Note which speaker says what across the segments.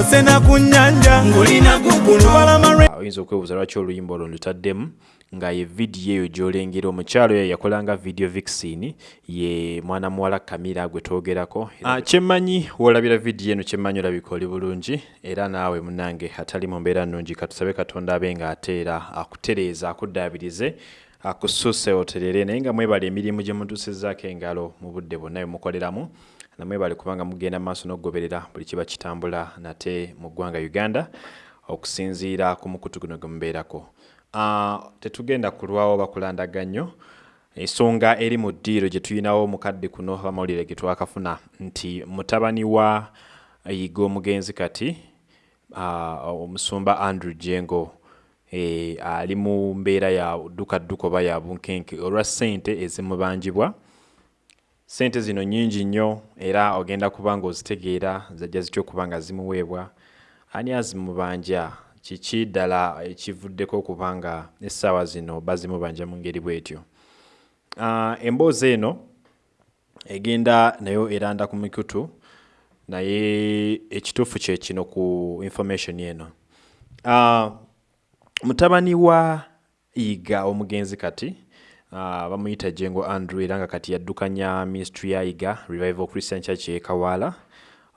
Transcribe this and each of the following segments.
Speaker 1: osena ku nnyanja
Speaker 2: oyinza okwebuuza lwaki oluyimba olwo lutaddemu nga ye vidiyo eyo gy'olengera omukyalo oyo yakolanga vidiyo vixin ye mwana muwala kamira gwe twogerako. Ah, kyemmanyi woolabira vidiyo eno kyemmanyi olabika oli bulungi era naawe munange atali mu mbeera nnungi katusabe katonda abe ng'ateera akutereeza akuddaabirize akusuuse oterere naye nga mwebala emirimu gye mutuusizzaako engalo mu budde bwonna bwe mukoleramu namwebale kubanga mugenda mu maaso n'okugoberera buli kiba kitambula nate mu ggwanga uganda okusinziira ku mukutu guno gwe mubeerako. Ah, tetugenda kulwawo bakulandaga ensonga eri mu ddiiro gye tulinawo mukadde kuno abamawulire ge twakafuna nti mutabani wa yiga omugenzi kati ah, omusumba andrew jengo ali mu mbeera ya ddukadduka oba ya bunkenke olwa ssente ezimubanjibwa sente zino nyingi nnyo era ogenda kuba ng'ozitegeera zajja zitya okuba nga zimuweebwa. Ani azimubanja? Kiki ddala ekivuddeko okuba nga essaawa zino bazimubanja mu ngeri bw'etyo? Ah, emboozi eno egenda nayo eranda ku mikutu naye ekituufu kye kino ku information eno. Ah, mutabani wa yiga omugenzi kati uh, bamuyita jengo andrew era nga kati yaddukanya ministry ya yiga revival christian church yekawaala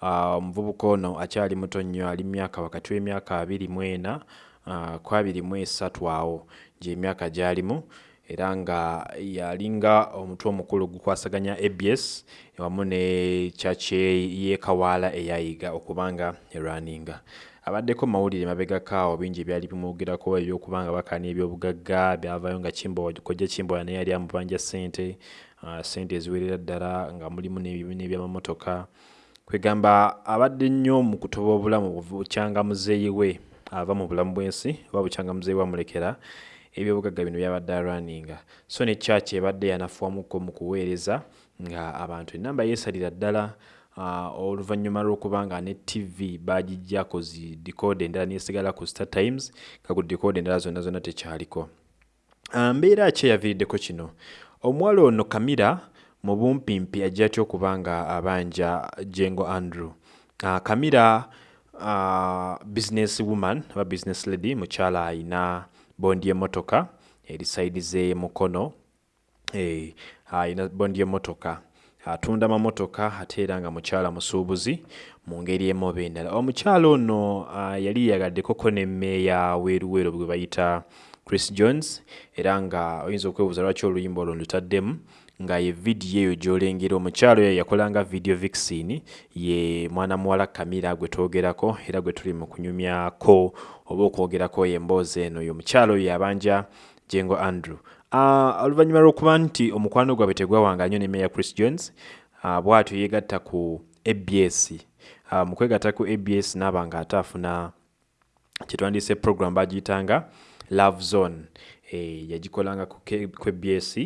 Speaker 2: uh, omuvubuka ono akyali muto nnyo ali myaka wakati w'emyaka abiri mu ena uh, ku abiri mu esatu awo gy'emyaka gy'alimu era nga yalinga omutwe omukulu gukwasaganya abs wamu ne church yekawaala eyayiga okubanga erwaninga abaddeko mawulire mabegakaawo bingi ebyali bimwogerako ebyokubanga bakaana ebyobugagga byavayo nga kojja kimbowa naye yali amubanja sente uh, sente eziwerera ddala nga mulimu n'ebyamamotoka kwegamba abadde nnyo mu kutoba obulamu bukyanga muzeeyi we ava mu bulamu bw'ensi oba bukyanga muzeeyi we amulekera ebyobugagga bino byabadde alwaninga so ne church ebadde yanafuwamuko mu kuweereza nga abantu enamba yeesalira ddala oluvannyuma lw'okuba nga ne tv bagijjako zi dikode endala nesigala ku star times nga ku dikode endala zonna zonna tekyaliko. Ah, mbeera ki eyaviiriddeko kino? Omuwala ono kamira mu bumpimpi ajja atya okuba nga abanja jengo andrew. Kamira uh, business woman aba business lady mukyala ayina bondi emotoka eri saidi ze mukono eh, ayina bondi emotoka atunda mamotoka ate era nga mukyala musuubuzi mu ngeri emu oba endala. Omukyala ono uh, yali yagaddekoko nemmeeya weeruweero bwe bayita chris jones era nga oyinza okwebuuza lwaki oluyimba olwo lutaddemu nga ye vidiyo eyo gy'olengera. Omukyalo oyo yakolanga vidiyo vixin ye mwana muwala kamira gwe twogerako era gwe tuli mu kunyumyako oba okwogerako emboozi eno. Oyo omukyalo oyo yabanja jengo andrew oluvannyuma lw'okuba nti omukwano gwabwe tegwawanga nnyo ne meya chris jones uh, bw'atyo yeegatta ku abs uh, mu kwegatta ku abs naaba nga ate afuna kyetwandiise program bagiyitanga love zone. E, yagikolanga ku abs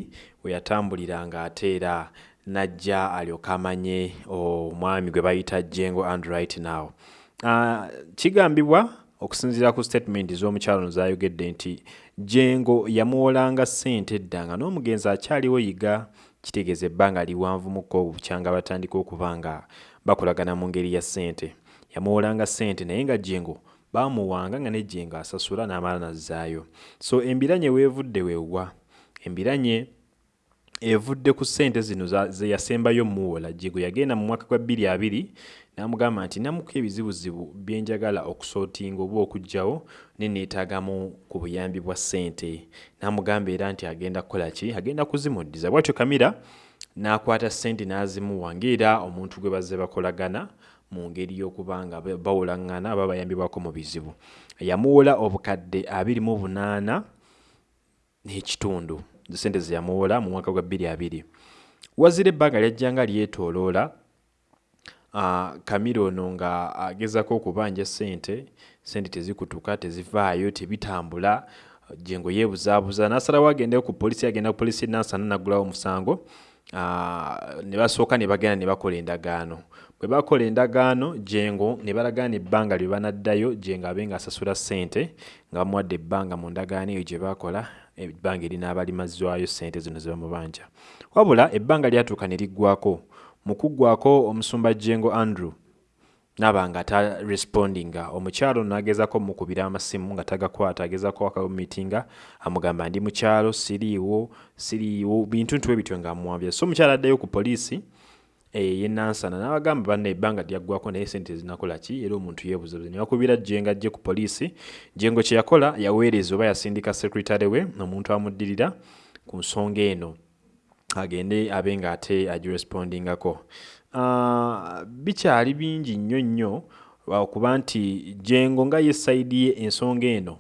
Speaker 2: we yatambuliranga ate era najja alyoka amanye omwami gwe bayita jengo and right now uh, kigambibwa okusinziira ku statement z'omukyalo no zayogedde nti jengo yamuwolanga ssente edda nga n'omugenzi akyaliwo yiga kitegeeza ebbanga liwanvumuko obukyanga batandika okuba nga bakolagana mu ngeri ya ssente. Yamuwolanga ssente naye nga jengo bamuwanga nga ne jengo asasula n'amala nazzaayo. So embiranye weevudde weewa embiranye evudde ku ssente zino ze yasembayo muwola jego yagenda mu mwaka gwa 22 n'amugamba nti namuko ebizibuzibu byenjagala okusootinga oba okugjawo ne neetaagamu ku buyambi bwa ssente. N'amugamba era nti agenda kukola ki? Agenda kuzimuddiza. Bwatyo kamira n'akwata ssente n'azimuwa ng'era omuntu gwe bazze bakolagana mu ngeri y'okuba nga ba- bawolaŋŋana aba bayambibwako mu bizibu. Yamuwola obukadde 28 n'ekitundu sente ze yamuwola mu mwaka gwa 22 wazira ebbanga lyajjanga lyetooloola uh, kamira ono nga agezako okubanja sente sente tezikutuka tezivaayo tebitambula jengo yeebuzaabuza n'asalawo agendeyo ku polisi agenda ku polisi nansana nagulawo omusango uh, ne basooka ne bagenda ne bakola endagaano. Bwe bakola endagaano jengo ne balagaana ebbanga lye banaddayo jengo abe ng'asasula ssente nga bamuwadde ebbanga mu ndagaano eyo gye baakola ebbanga erinaaba limazzwayo ssente zino ze bamubanja. Wabula ebbanga lyatuuka ne liggwako mu kuggwako omusumba jengo andrew naba nga tarespondinga omukyalo nagezako mukubira amasimu nga tagakwata agezako akamumitinga amugamba ndi mukyalo siriiwo siriiwo bintu ntuwe bityo nga amuwambya so omukyalo addayo ku poliisi yenansana nabagamba banna ebbanga lyaggwako naye sente zinakola ki? Era omuntu yebuzabuza newakubira jenga ajje ku poliisi jengo kyeyakola yaweereza oba yasindika sekretary we omuntu amuddirira ku nsonga eno. Agende abe nga ate agirespondingako. Uh, bikyali bingi nnyo nnyo okuba nti jengo nga ye saidi ye ensonga eno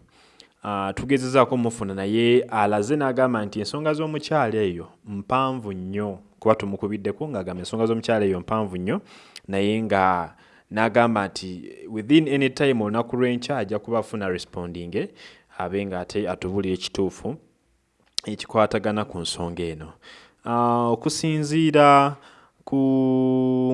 Speaker 2: uh, tugezezaako mufuna naye alaze n'agamba nti ensonga z'omukyalo eyo mpanvu nnyo kuba tumukubiddeko ng'agamba ensonga z'omukyalo eyo mpanvu nnyo naye nga n'agamba nti within any time olunaku lw'enkya ajja kuba afuna responding abe nga ate atubulira ekituufu ekikwatagana ku nsonga eno. Uh, okusinziira ku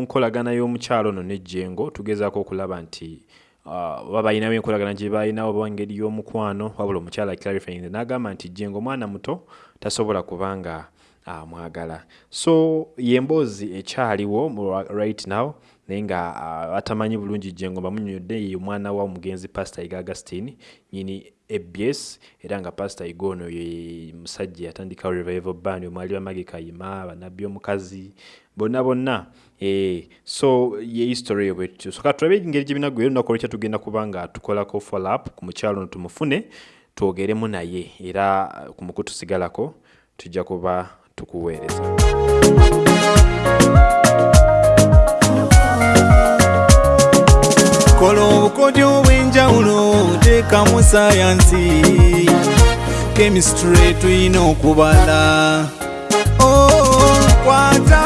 Speaker 2: nkolagana y'omukyalo ono nejjengo tugezaako okulaba nti uh, oba balinawo enkolagana gye balinawo oba engeri y'omukwano wabula omukyala clarifying n'agamba nti jjengo omwana muto tasobola kubanga amwagala. So yemboozi ekyaliwo right now naye nga uh, atamanyi bulungi jjengo bamunyonyodde ye omwana wa omugenzi pastor iga agustin nyini abs era nga pastor iga ono ye musajja yatandikawo revival band omwali bamagi kayima banabbi omukazi bonna bonna. E, so ye history eyo bwetyo. Soka tulabe engeri gyebinagwera olunaku olwekya tugenda kuba nga tukolako follow up ku mukyalo ono tumufune twogeremu naye. Era ku mukutu sigalako tujja kuba tukuweereza.
Speaker 1: Kola obukodyo obw'enjawulo teekamu sayansi kemisitule tulina okubala. Oh, kwata